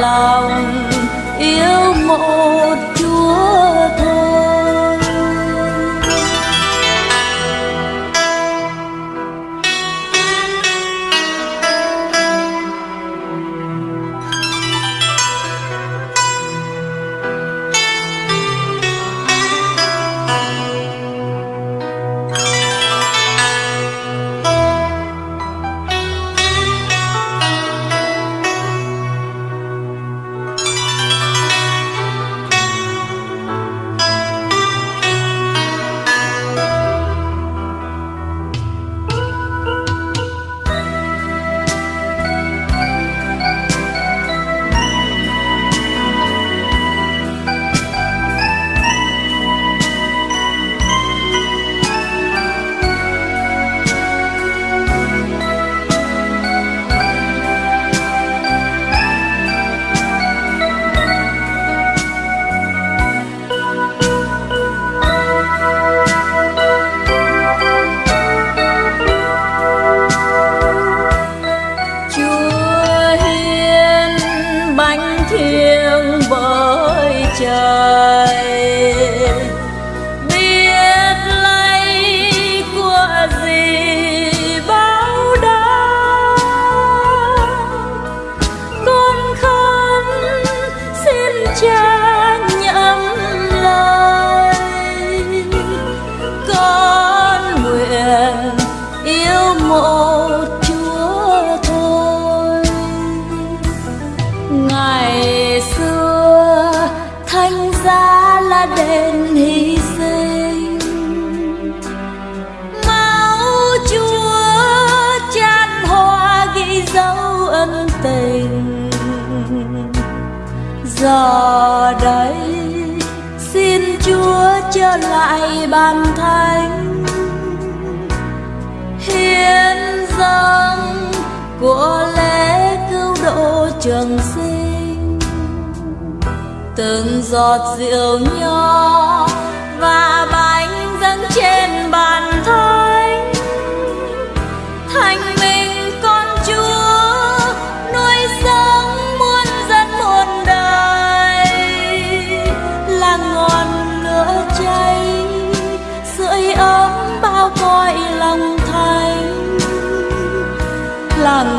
lòng yêu mộ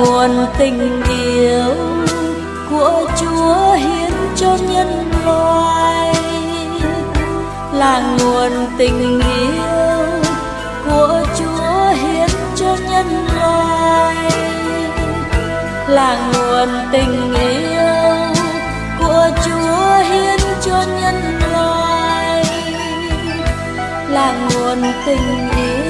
nguồn tình yêu của Chúa hiến cho nhân loại là nguồn tình yêu của Chúa hiến cho nhân loại là nguồn tình yêu của Chúa hiến cho nhân loại là nguồn tình yêu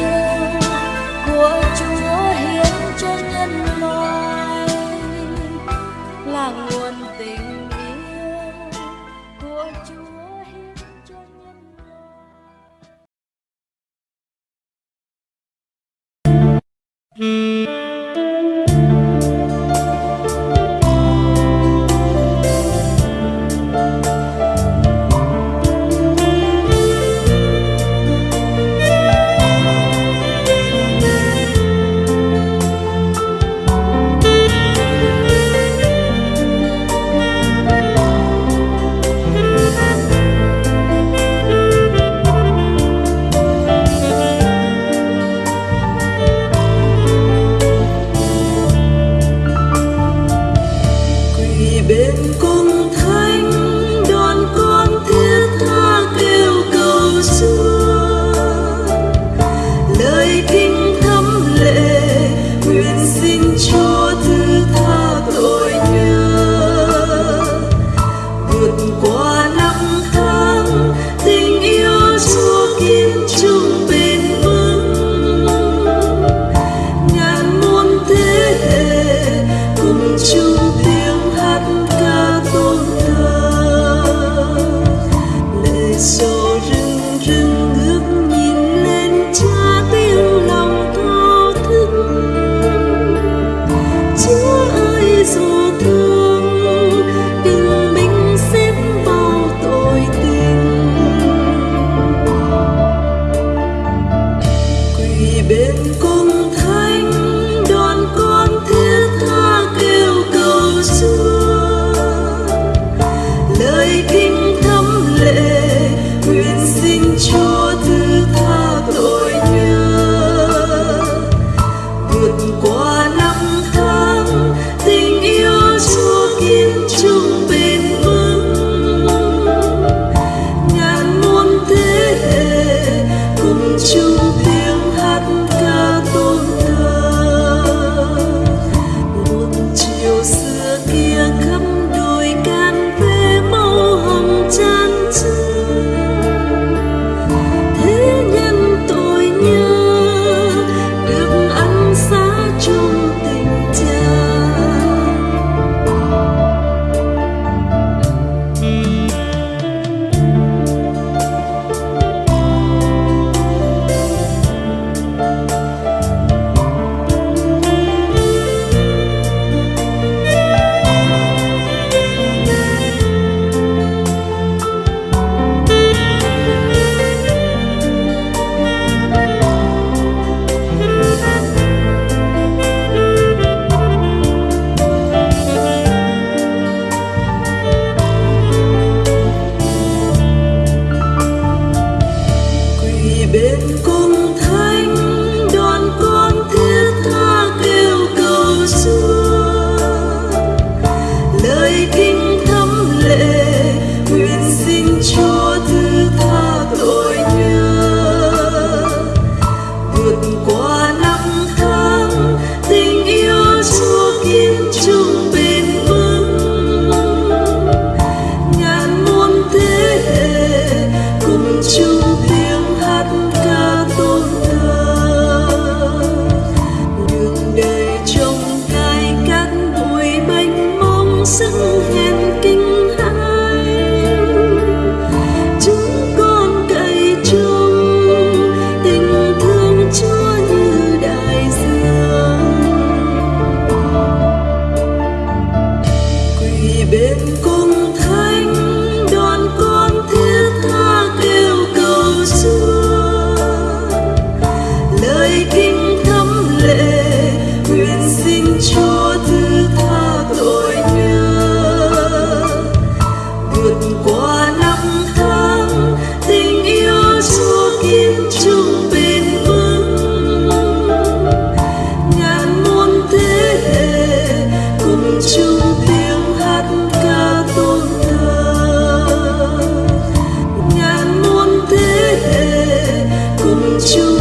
you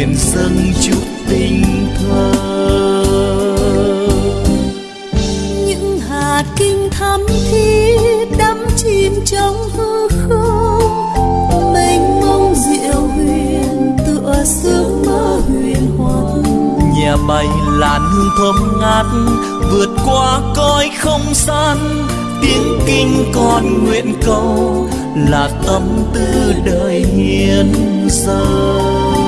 nguyện dâng chút tình thơ. Những hạt kinh thắm thiết đắm chìm trong hư không. Mênh mông diệu huyền tựa sương mơ huyền hoàng nhà bay làn hương thơm ngát vượt qua coi không gian. Tiếng kinh còn nguyện cầu là tâm tư đời hiền dâng.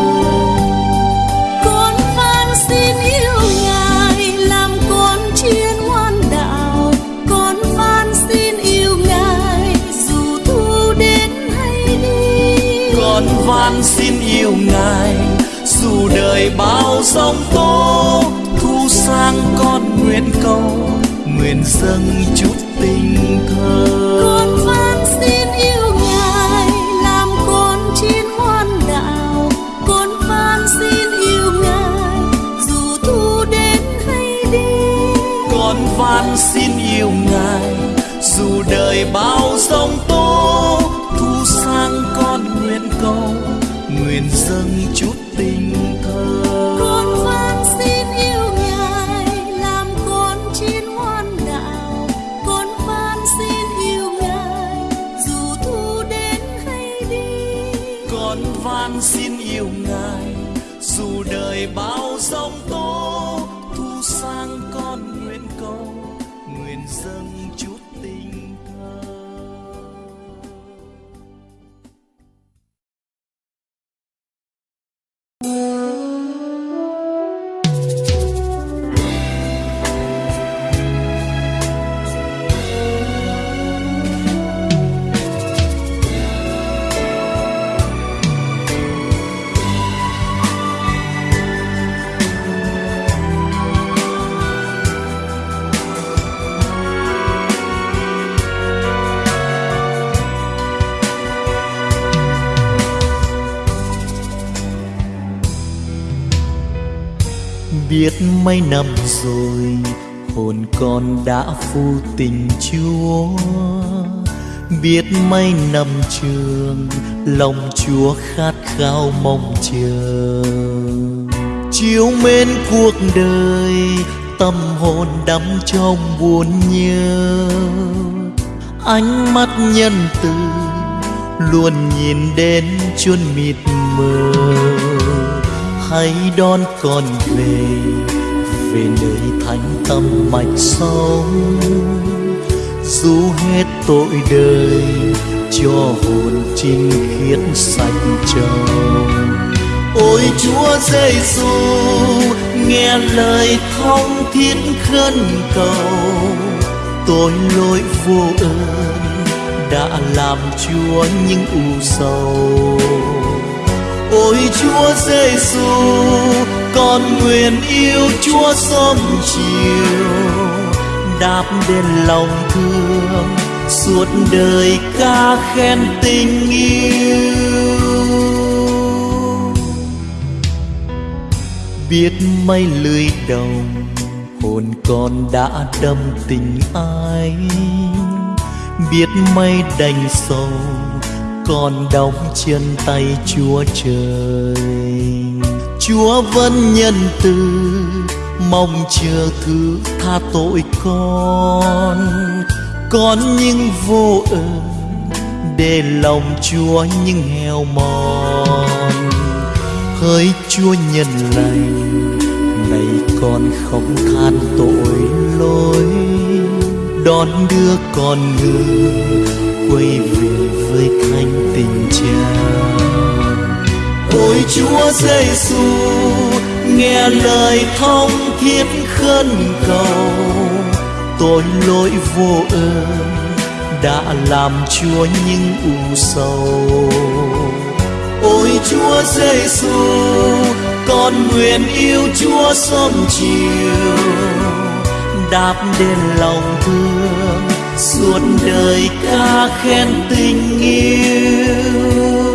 van xin yêu ngài. Dù đời bao sóng tố thu sang con nguyện cầu nguyện dâng chút tình thơ. Con van xin yêu ngài làm con chim ngoan đạo. Con van xin yêu ngài dù thu đến hay đi. Con van xin yêu ngài dù đời bao sóng is the mấy năm rồi, hồn con đã phu tình chúa. Biết mấy năm trường, lòng chúa khát khao mong chờ. Chiếu mến cuộc đời, tâm hồn đắm trong buồn nhớ. Ánh mắt nhân từ luôn nhìn đến chôn mịt mờ. Hãy đón con về về nơi thánh tâm mạch sống. Dù hết tội đời, cho hồn trinh khiết sạch trong ôi chúa giêsu nghe lời thông thiết khấn cầu. Tôi lỗi vô ơn đã làm chúa những u sầu. Ôi chúa giêsu con nguyện yêu chúa sớm chiều. Đáp đến lòng thương, suốt đời ca khen tình yêu. Biết mấy lưới đồng, hồn con đã đâm tình ai. Biết mây đành sâu con đóng chân tay chúa trời chúa vẫn nhân từ, mong chờ thứ tha tội con. Con những vô ơn, để lòng chúa những heo mòn. Hỡi chúa nhân lành này con không than tội lỗi. Đón đưa con người quay về với ôi chúa giêsu, nghe lời thông thiết khấn cầu. Tội lỗi vô ơn đã làm chúa những u sầu. Ôi chúa giêsu, con nguyện yêu chúa sớm chiều. Đáp đến lòng thương, suốt đời ca khen tình yêu.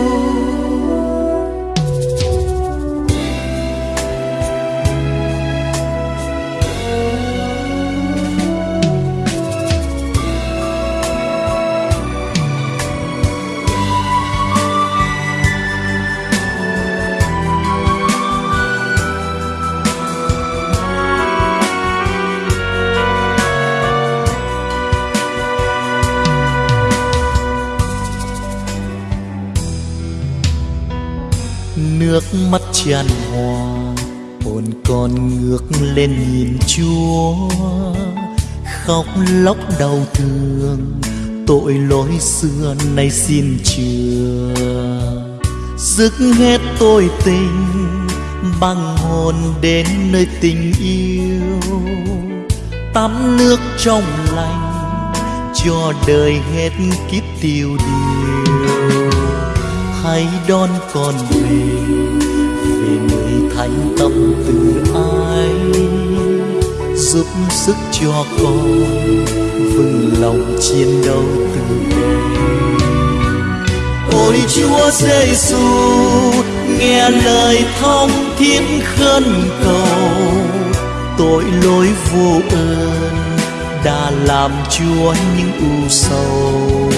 Mắt tràn hòa, hồn con ngước lên nhìn chúa. Khóc lóc đau thương, tội lỗi xưa nay xin chừa dứt hết tôi tình, băng hồn đến nơi tình yêu. Tắm nước trong lành, cho đời hết kiếp tiêu điều. Hãy đón con về thành tâm từ ai? Giúp sức cho con vững lòng chiến đấu từ ôi chúa giêsu nghe lời thông thiết khấn cầu. Tội lỗi vô ơn đã làm chúa những u sầu.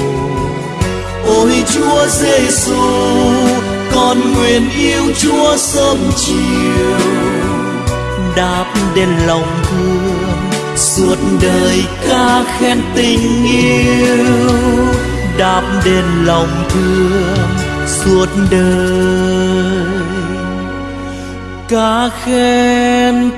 Ôi chúa giêsu con nguyện yêu chúa sớm chiều. Đáp đến lòng thương, suốt đời ca khen tình yêu. Đáp đến lòng thương, suốt đời ca khen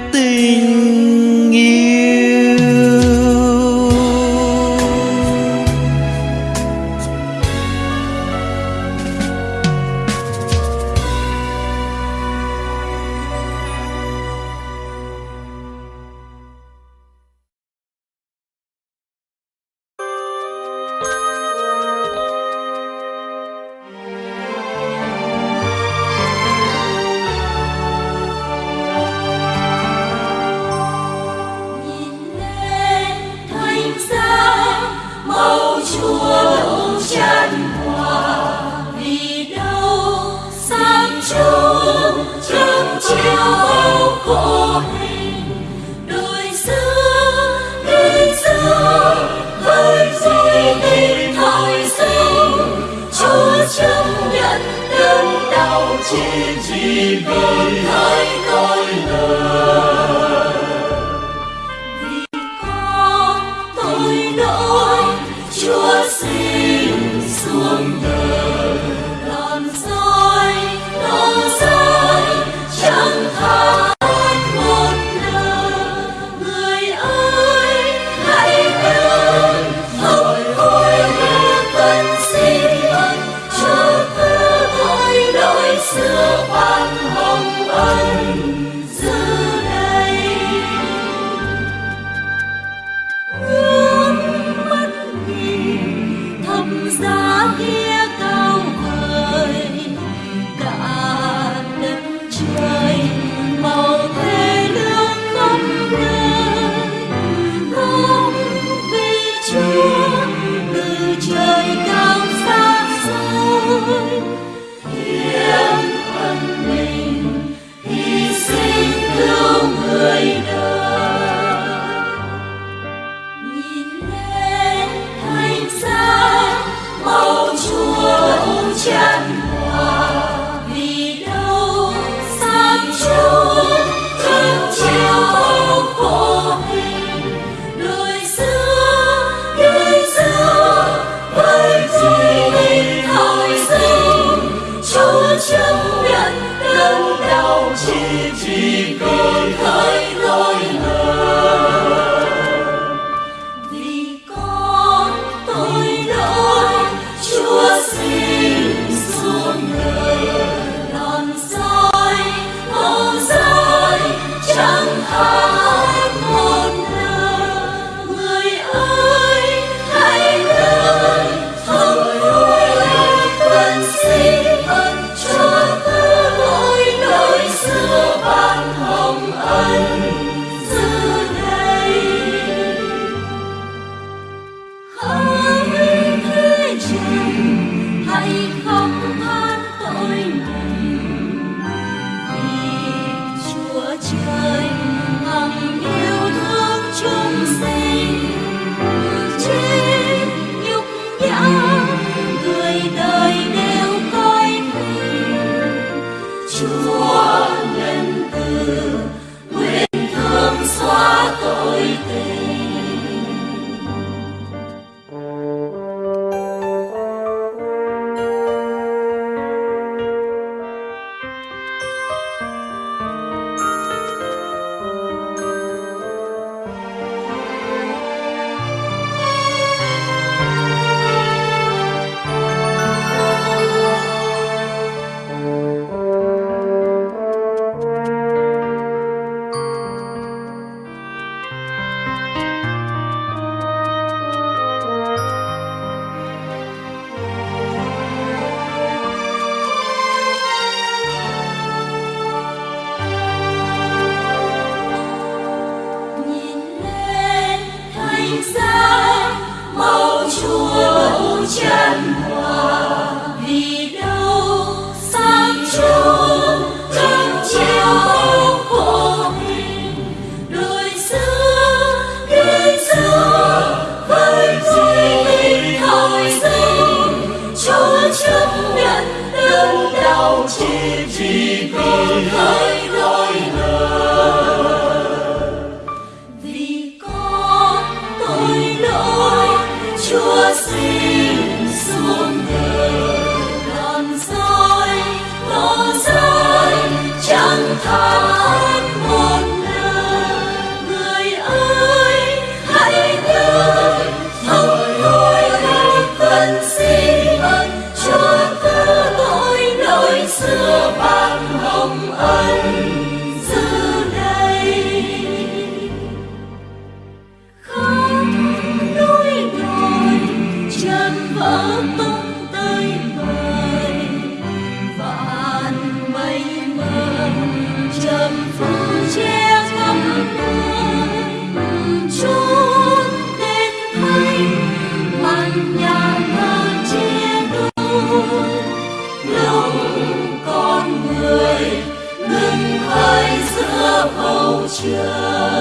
这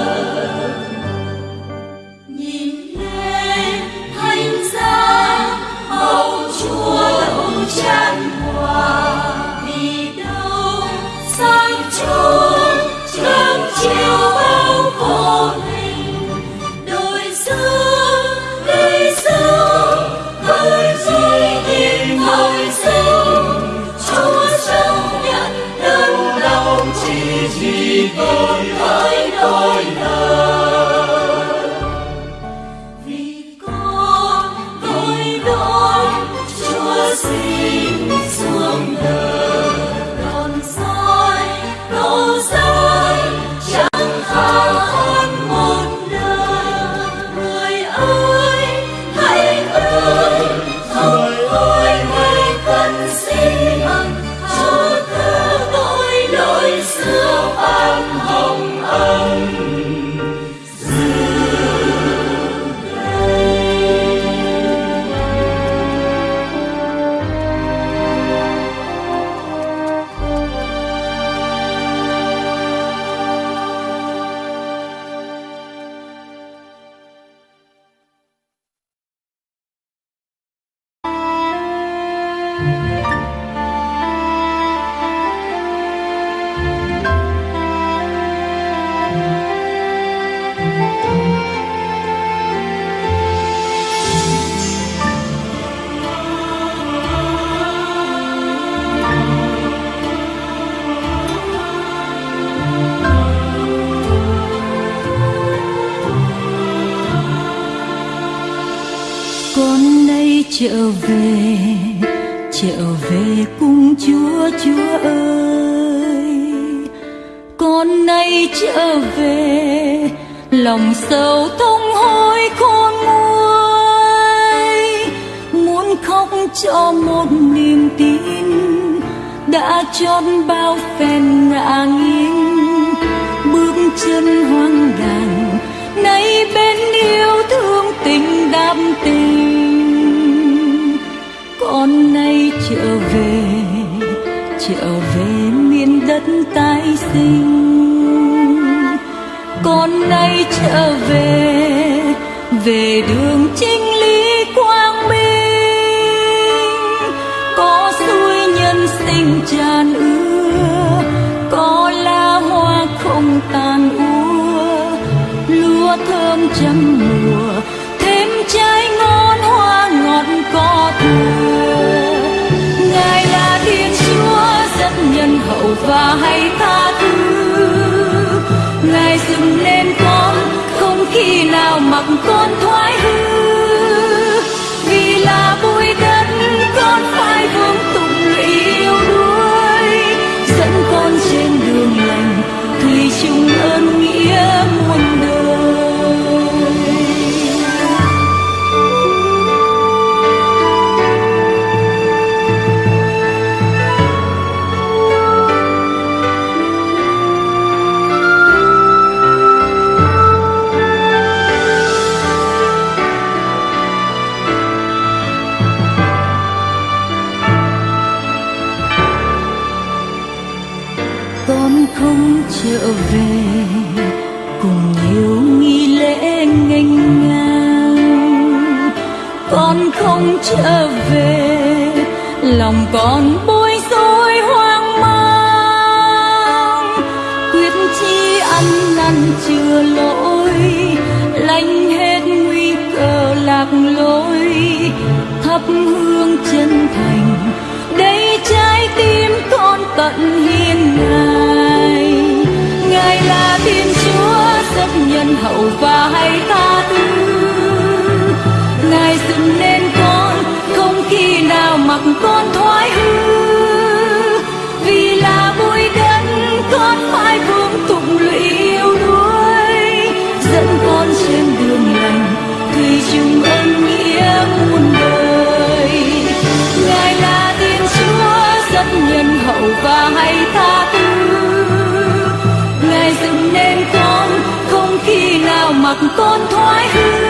trở về miền đất tái sinh. Con nay trở về về đường chính 团 còn bối rối hoang mang. Quyết chi ăn năn chưa lỗi, lành hết nguy cơ lạc lối. Thấp hương con thoái hư. Vì là bụi đất, con phải vương tụng lụy yêu đuối dẫn con trên đường lành, thủy chung ân nghĩa muôn đời. Ngài là tiên chúa rất nhân hậu và hay tha thứ. Ngài dựng nên con, không khi nào mặc con thoái hư.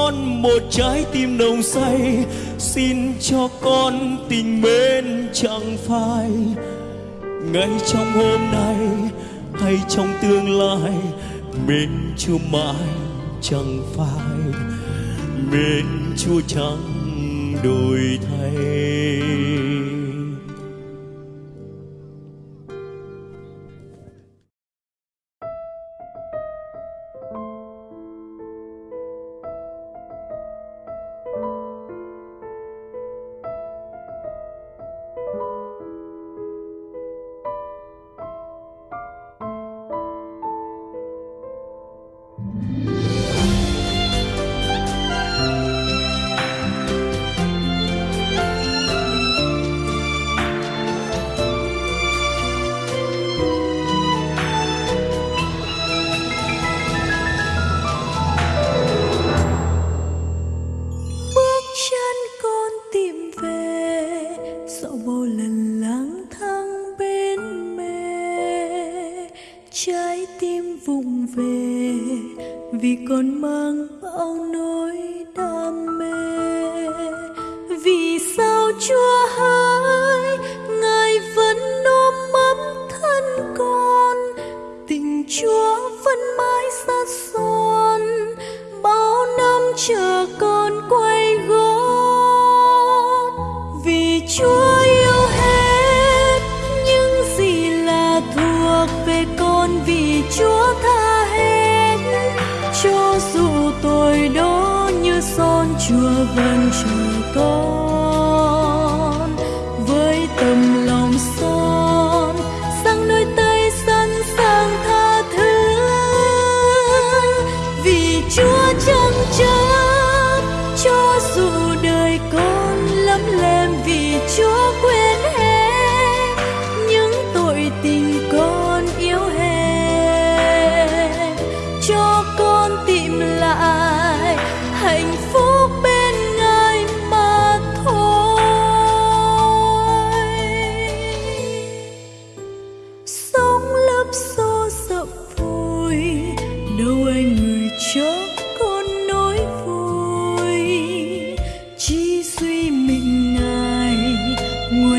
con một trái tim nồng say. Xin cho con tình mến chẳng phai. Ngay trong hôm nay hay trong tương lai mến chúa mãi chẳng phai. Mến chúa chẳng đổi thay.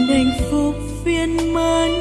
muôn hạnh phúc viên mãn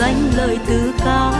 danh lời từ cao.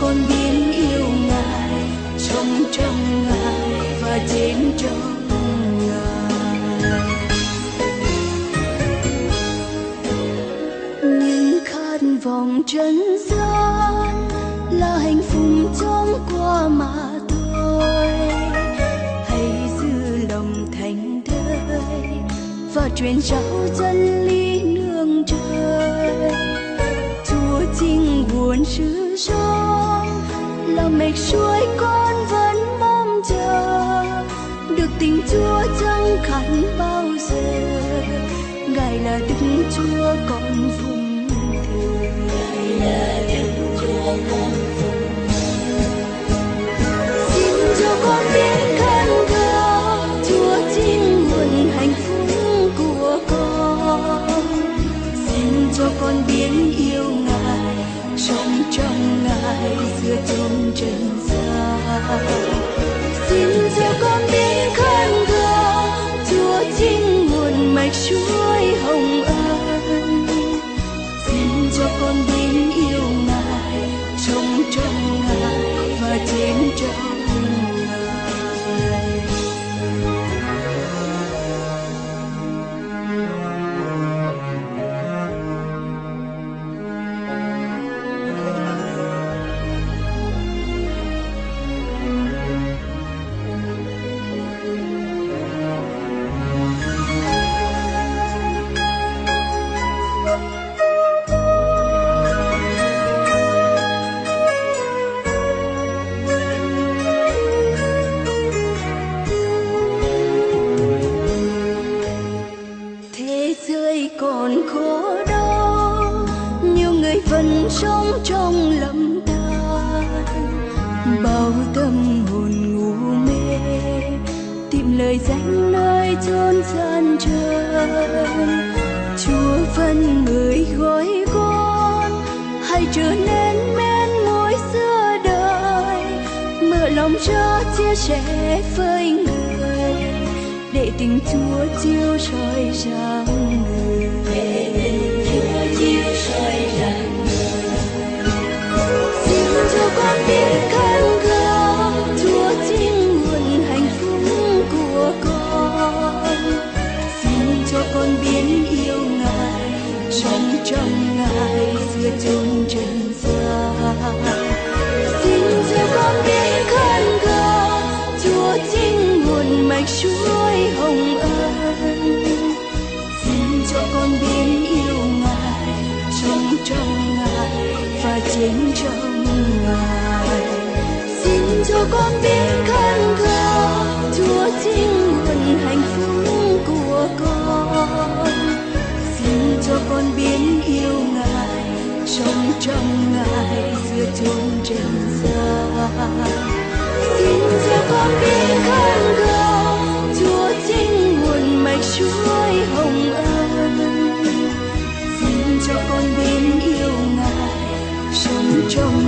con biết yêu ngài trong trong ngài và trên trong ngài. Những khát vọng trần gian là hạnh phúc chóng qua mà thôi. Hãy giữ lòng thành thơi và truyền trao chân lý rạch suối con vẫn mong chờ. Được tình chúa chẳng khát bao giờ, ngài là đức chúa con vùng thừa. Ngài là đức chúa con người gọi con, hãy trở nên men mối xưa đời. Mở lòng cho chia sẻ với người, để tình chúa chiếu soi rằng người. Trong ngài giữa chung trần gian xin cho con biết khấn cầu chúa chính nguồn mạch suối hồng ân. Xin cho con biết yêu ngài trong trong ngài và chính trong ngài xin cho con biết khấn cầu trong ngài giữa chốn trần gian. Xin cho con biết khăn cầu, chúa chính nguồn mạch suối hồng ân. Xin cho con biết yêu ngài, sống trong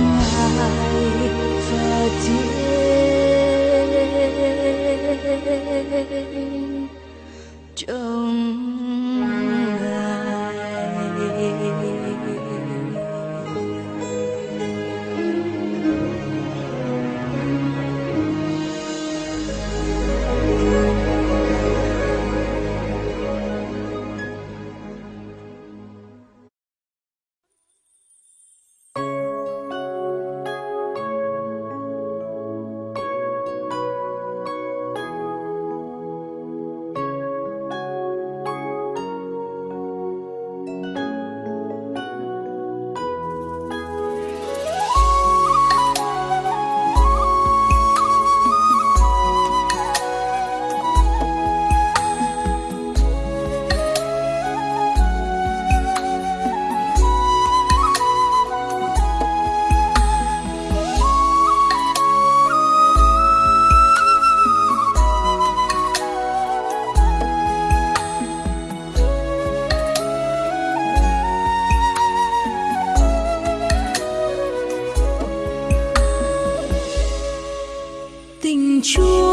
chúa.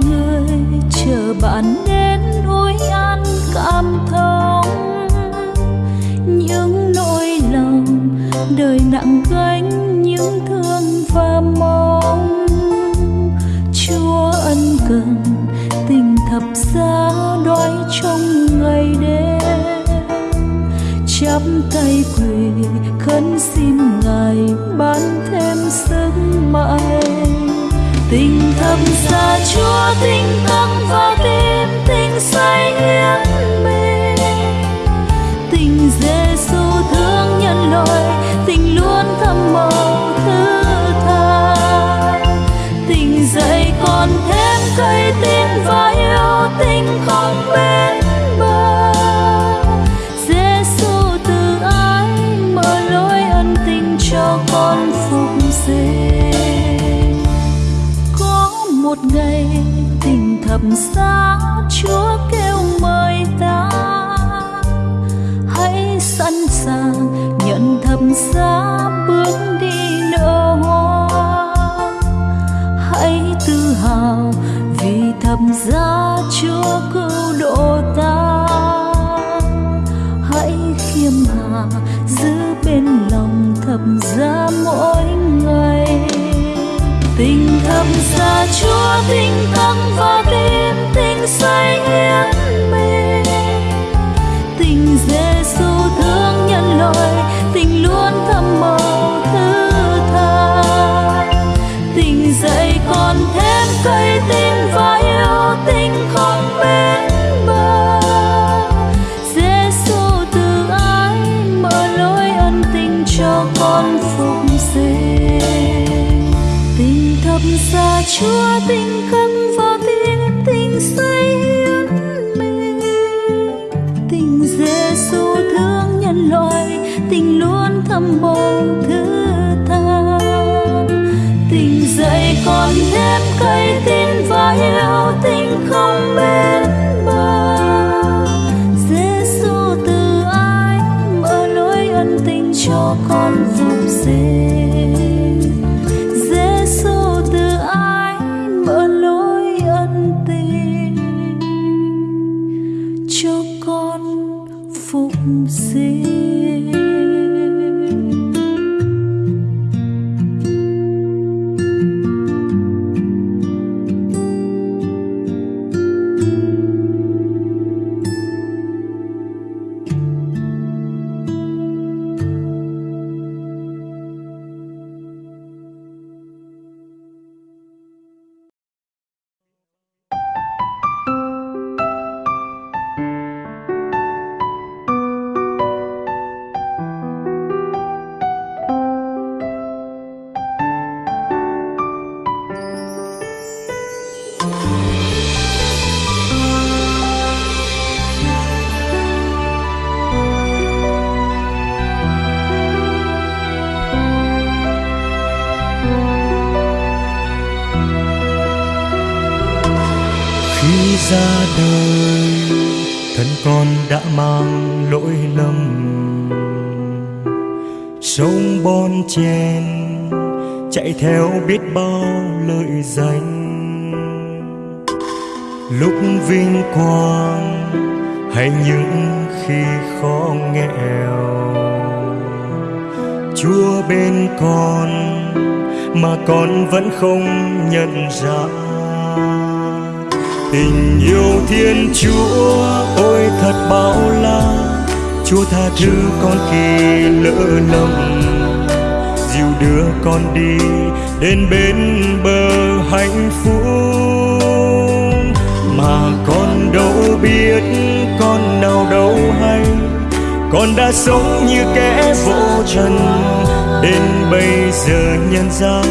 người chờ bạn đến núi ăn cảm thông những nỗi lòng đời nặng gánh, những thương và mong. Chúa ân cần tình thập giá đói trong ngày đêm. Chắp tay quỳ khấn xin ngài ban thêm sức mạnh tình thầm xa chúa tình tâm và tim tình say hiến Thập giá xa chúa kêu mời ta. Hãy sẵn sàng nhận thầm giá bước đi nở hoa. Hãy tự hào vì thầm giá chúa cứu độ ta. Hãy khiêm hạ giữ bên lòng thầm giá mỗi ngày. Tình thầm giá chúa tình say hiến mình. Tình giêsu thương nhân loại, tình luôn thầm màu thứ tha tình dạy còn thêm cây tin và yêu tình không bên bờ. Giêsu từ ái mở lối ân tình cho con phục sinh. Tình thầm xa chúa tình khấn yêu tình không bên bờ. Giêsu từ ai mở lối ân tình cho con phục sinh giêsu từ ai mở lối ân tình cho con phục sinh biết bao lợi danh lúc vinh quang, hay những khi khó nghèo. Chúa bên con, mà con vẫn không nhận ra. Tình yêu thiên chúa, ôi thật bao la. Chúa tha thứ con khi lỡ lầm đưa con đi đến bên bờ hạnh phúc. Mà con đâu biết con nào đâu hay, con đã sống như kẻ vô trần. Đến bây giờ nhận ra,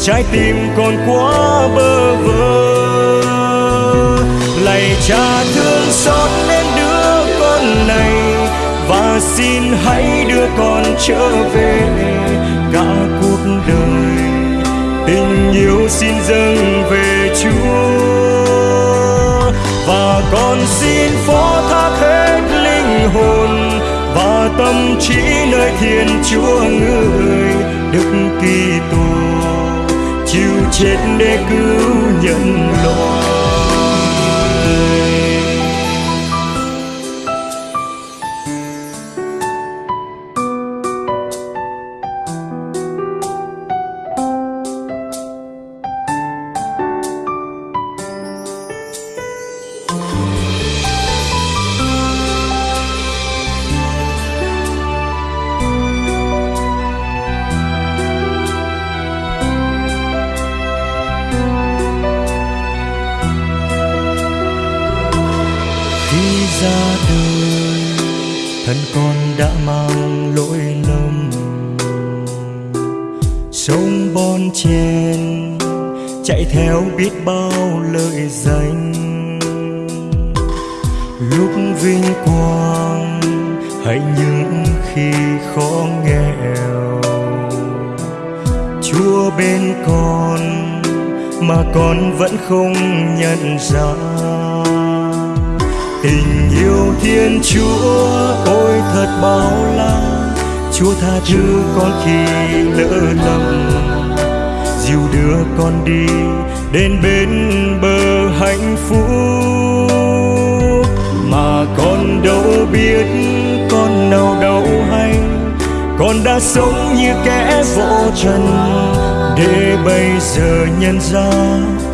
trái tim con quá bơ vơ. Lạy cha thương xót đến đứa con này, và xin hãy đưa con trở về đã cuộc đời. Tình yêu xin dâng về chúa. Và con xin phó thác hết linh hồn và tâm trí nơi thiên chúa người đức kitô. Chịu chết để cứu nhân loại.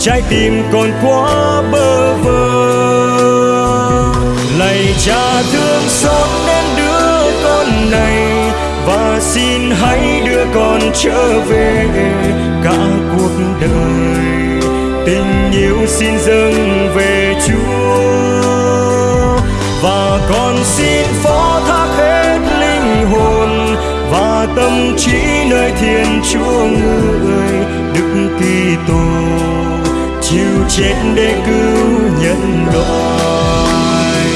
Trái tim còn quá bơ vơ. Lạy cha, thương xót đến đứa con này, và xin hãy đưa con trở về cả cuộc đời. Tình yêu xin dâng về chúa, và con xin phó thác hết linh hồn, và tâm trí nơi thiên chúa người, đức kitô chịu chết để cứu nhân loại.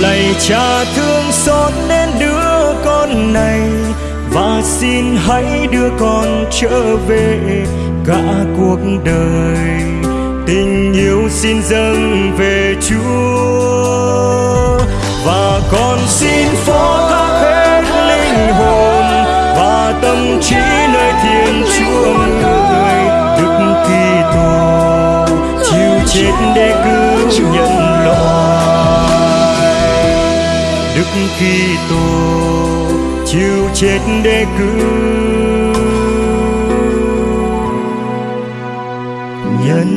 Lạy cha thương xót đến đứa con này, và xin hãy đưa con trở về cả cuộc đời. Tình yêu xin dâng về chúa, và con xin phó thác hết linh hồn, và tâm trí nơi thiên chúa người, đức kitô. chịu chết để cứu nhân loại đức kitô chịu chết để cứu nhân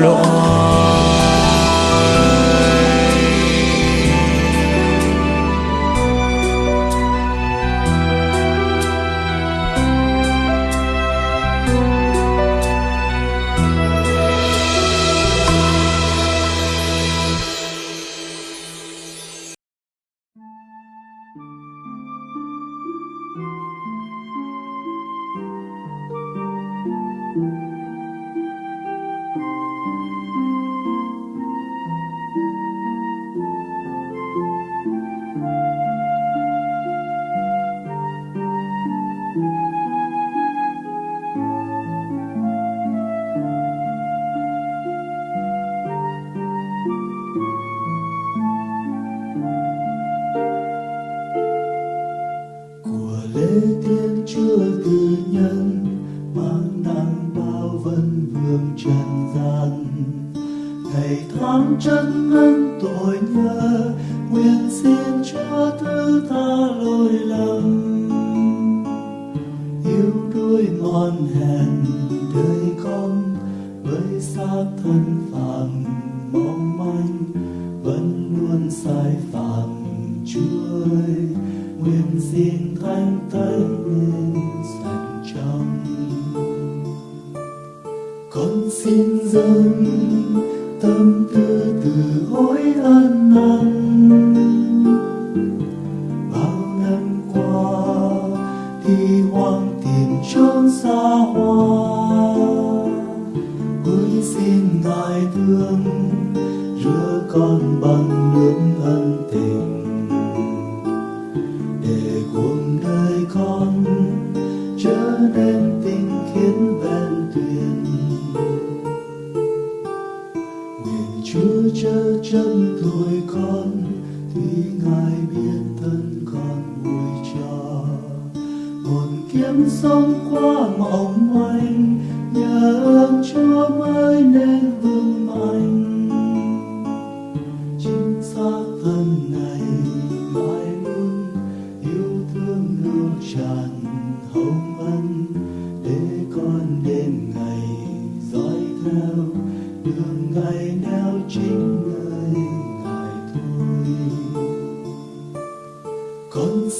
loại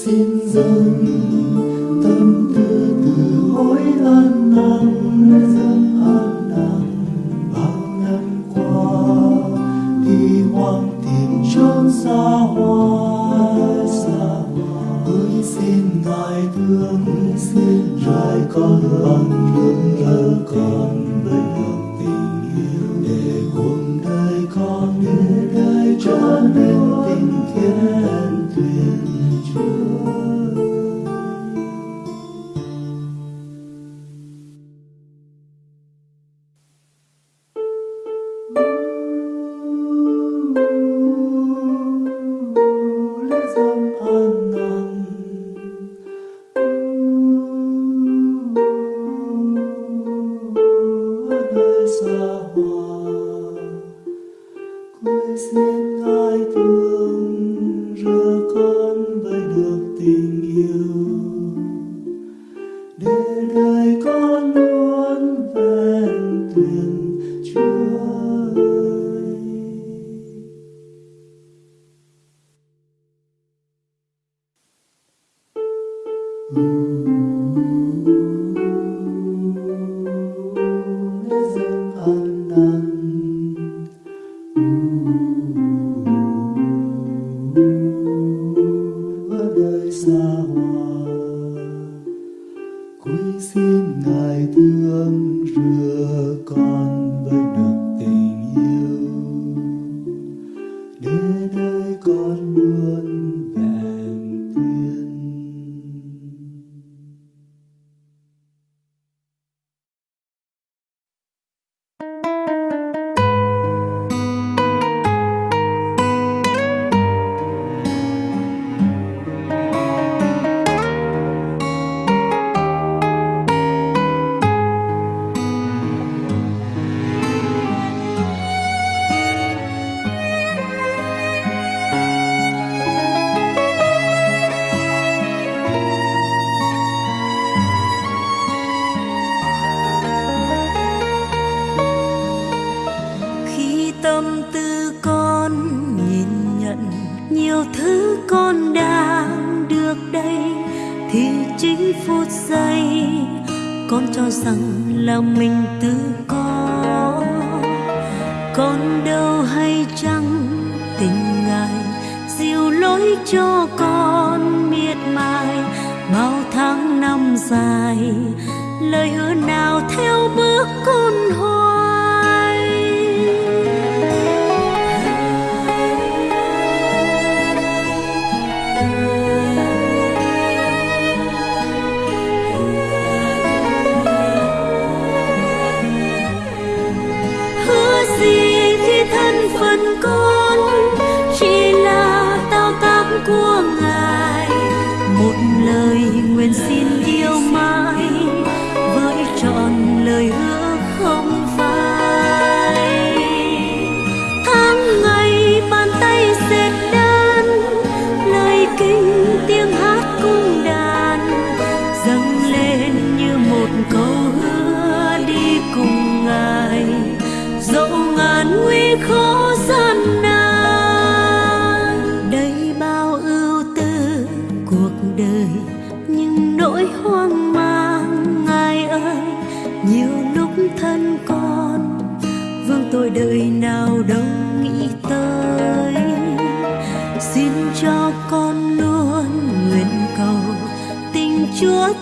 xin dâng tâm tư từ hối ân năng chính phút giây, con cho rằng là mình tự có. Con đâu hay chăng tình ngài dịu lối cho con miệt mài, bao tháng năm dài, lời hứa nào theo bước con hồn frequency.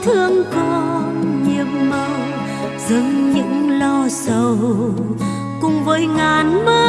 thương con nhiệm màu dâng những lo sầu cùng với ngàn mơ